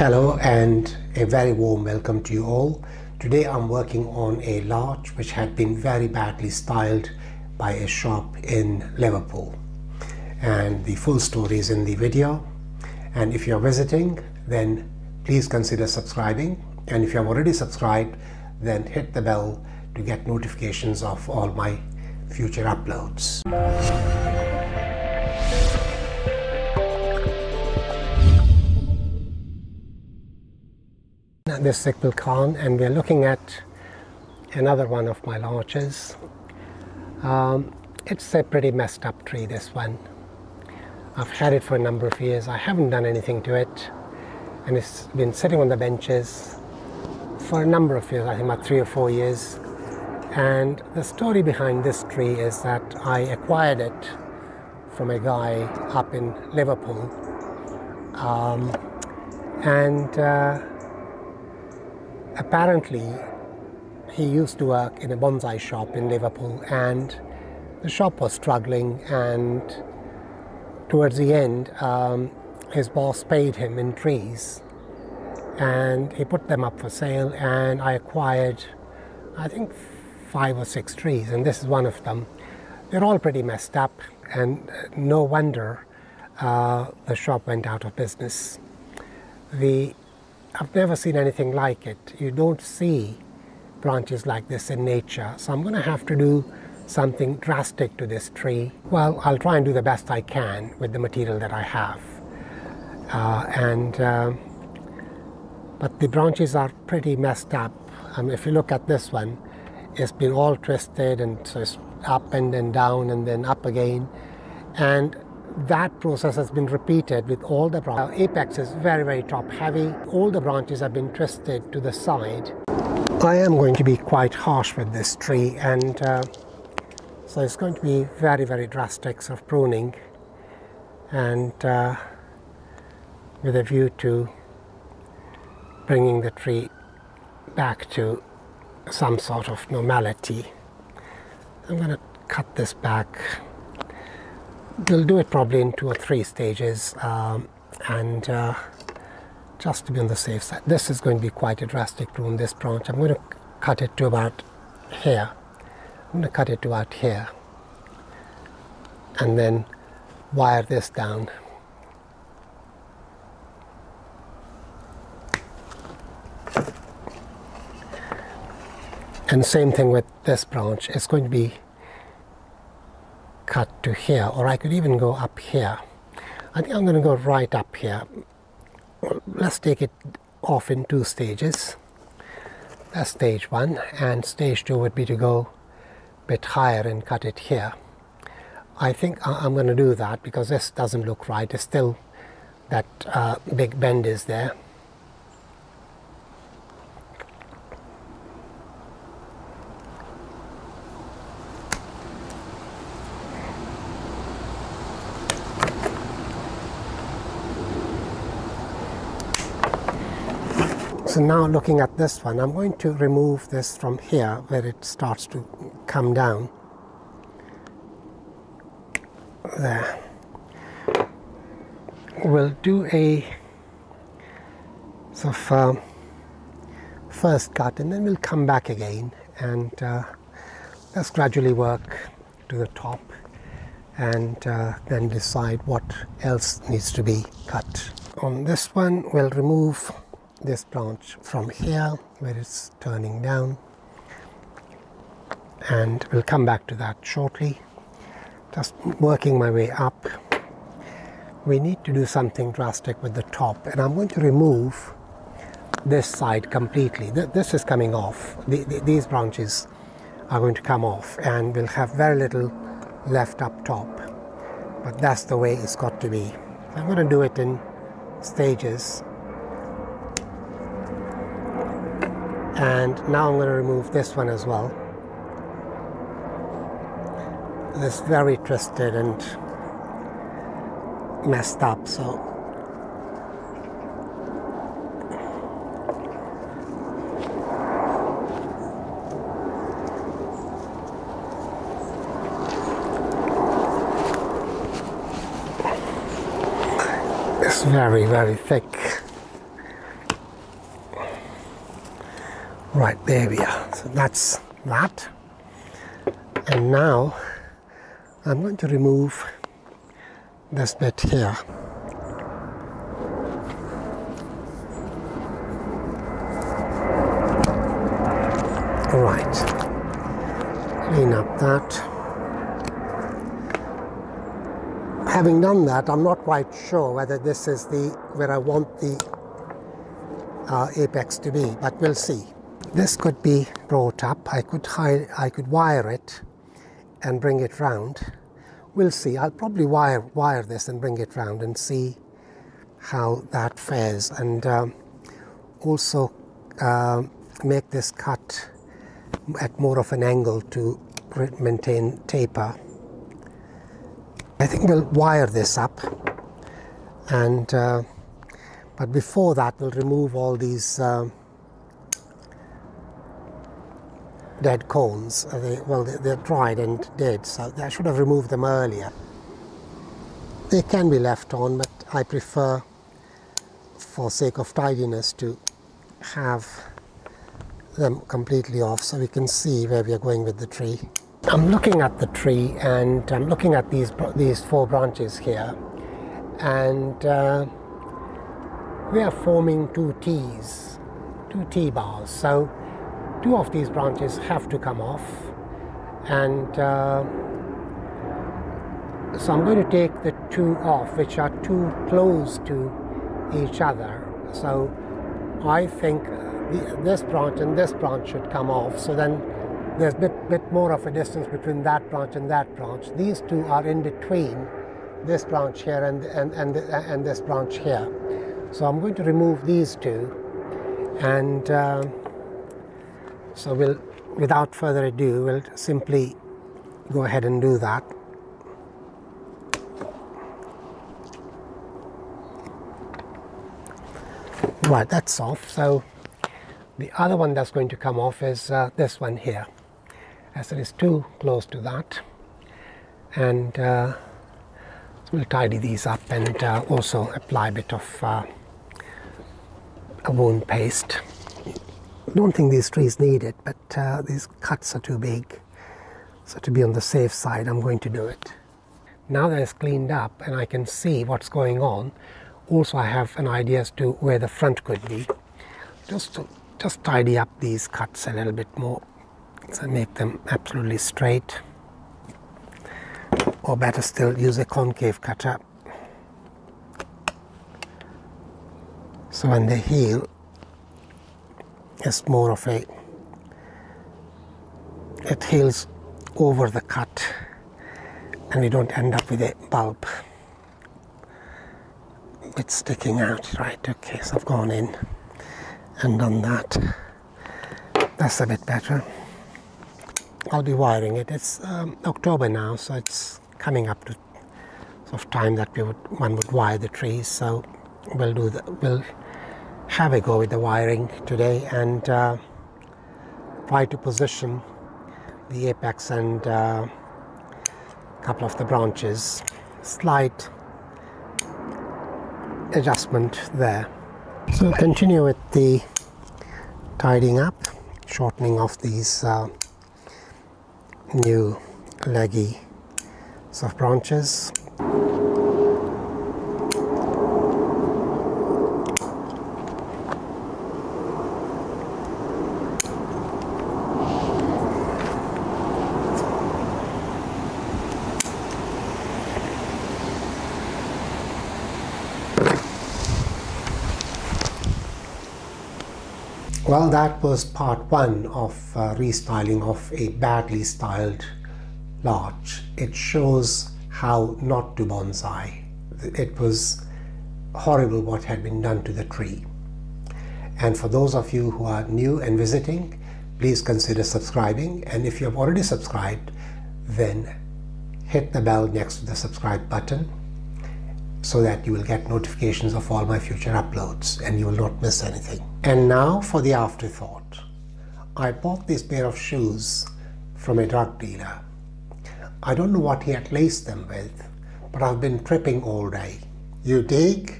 Hello and a very warm welcome to you all. Today I'm working on a larch which had been very badly styled by a shop in Liverpool and the full story is in the video and if you're visiting then please consider subscribing and if you have already subscribed then hit the bell to get notifications of all my future uploads. This is Iqbal Khan and we're looking at another one of my larches. Um, it's a pretty messed up tree this one. I've had it for a number of years. I haven't done anything to it and it's been sitting on the benches for a number of years, I think about three or four years. And the story behind this tree is that I acquired it from a guy up in Liverpool. Um, and uh, apparently he used to work in a bonsai shop in Liverpool and the shop was struggling and towards the end um, his boss paid him in trees and he put them up for sale and I acquired I think five or six trees and this is one of them. They're all pretty messed up and no wonder uh, the shop went out of business. The, I've never seen anything like it. You don't see branches like this in nature so I'm going to have to do something drastic to this tree. Well, I'll try and do the best I can with the material that I have. Uh, and uh, but the branches are pretty messed up. Um, if you look at this one, it's been all twisted and so it's up and then down and then up again. And that process has been repeated with all the branches. Apex is very, very top heavy. All the branches have been twisted to the side. I am going to be quite harsh with this tree and uh, so it's going to be very, very drastic sort of pruning and uh, with a view to bringing the tree back to some sort of normality. I'm going to cut this back. We'll do it probably in two or three stages um, and uh, just to be on the safe side. This is going to be quite a drastic prune, this branch. I'm going to cut it to about here. I'm going to cut it to about here and then wire this down And same thing with this branch. It's going to be cut to here, or I could even go up here. I think I'm going to go right up here. Let's take it off in two stages. That's stage one, and stage two would be to go a bit higher and cut it here. I think I'm going to do that because this doesn't look right. It's still that uh, big bend is there. So now looking at this one, I'm going to remove this from here where it starts to come down. There. We'll do a sort of um, first cut and then we'll come back again and uh, let's gradually work to the top and uh, then decide what else needs to be cut. On this one we'll remove this branch from here where it's turning down. And we'll come back to that shortly. Just working my way up. We need to do something drastic with the top and I'm going to remove this side completely. This is coming off. These branches are going to come off and we'll have very little left up top. But that's the way it's got to be. I'm going to do it in stages and now I'm going to remove this one as well. This very twisted and messed up so. It's very very thick Right, there we are. So that's that. And now I'm going to remove this bit here. Right, clean up that. Having done that, I'm not quite sure whether this is the where I want the uh, apex to be, but we'll see. This could be brought up. I could hide, I could wire it and bring it round. We'll see. I'll probably wire wire this and bring it round and see how that fares, and um, also uh, make this cut at more of an angle to maintain taper. I think we'll wire this up, and uh, but before that, we'll remove all these. Uh, dead cones. They, well, they're dried and dead, so I should have removed them earlier. They can be left on, but I prefer, for sake of tidiness, to have them completely off so we can see where we are going with the tree. I'm looking at the tree and I'm looking at these, these four branches here and uh, we are forming two T's, two T bars. So two of these branches have to come off. And uh, so I'm going to take the two off which are too close to each other. So I think this branch and this branch should come off. So then there's a bit, bit more of a distance between that branch and that branch. These two are in between this branch here and, and, and, and this branch here. So I'm going to remove these two. And uh, so we'll, without further ado, we'll simply go ahead and do that. Right, that's off. So the other one that's going to come off is uh, this one here, as it is too close to that. And uh, we'll tidy these up and uh, also apply a bit of uh, a wound paste don't think these trees need it, but uh, these cuts are too big. So to be on the safe side, I'm going to do it. Now that it's cleaned up and I can see what's going on, also I have an idea as to where the front could be. Just to just tidy up these cuts a little bit more, so make them absolutely straight. Or better still, use a concave cutter. So when they heal, is more of a it heals over the cut and we don't end up with a bulb it's sticking out. Right okay so I've gone in and done that. That's a bit better. I'll be wiring it. It's um, October now so it's coming up to sort of time that we would one would wire the trees so we'll do that we'll have a go with the wiring today and uh, try to position the apex and a uh, couple of the branches. Slight adjustment there. So continue with the tidying up, shortening of these uh, new leggy soft branches. Well, that was part one of uh, restyling of a badly styled larch. It shows how not to bonsai. It was horrible what had been done to the tree. And for those of you who are new and visiting, please consider subscribing. And if you have already subscribed, then hit the bell next to the subscribe button so that you will get notifications of all my future uploads and you will not miss anything. And now for the afterthought. I bought this pair of shoes from a drug dealer. I don't know what he had laced them with, but I've been tripping all day. You dig?